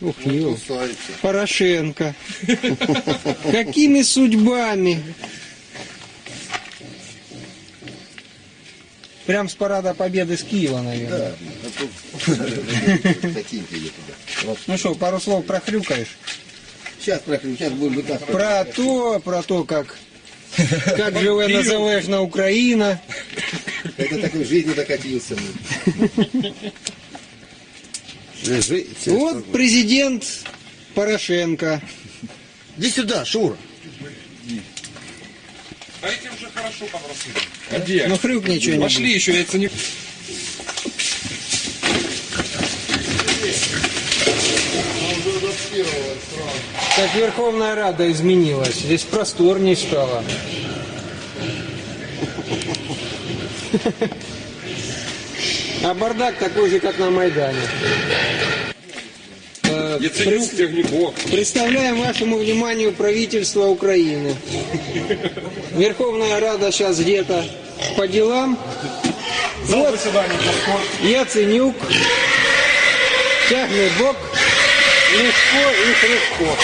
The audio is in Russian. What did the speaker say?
Ух. Кусается. Порошенко. Какими судьбами? Прям с парада Победы с Киева, наверное. А. Вот. Ну что, пару слов прохрюкаешь? Сейчас прохрю, сейчас будем вытаскивать. Про то, про то, как, как живе незалежна Україна. Это такой в жизни докатился. Лежи. Вот президент Порошенко. Иди сюда, Шура. А эти уже хорошо попросили. А где? Ну хрюкни что-нибудь. Пошли еще, яйца не... Как Верховная Рада изменилась. Здесь просторней стало. А бардак такой же, как на Майдане. Э, Стегняков. Представляем вашему вниманию правительство Украины. Верховная Рада сейчас где-то по делам. Вот. Яценюк, тягне бок, легко и хребко.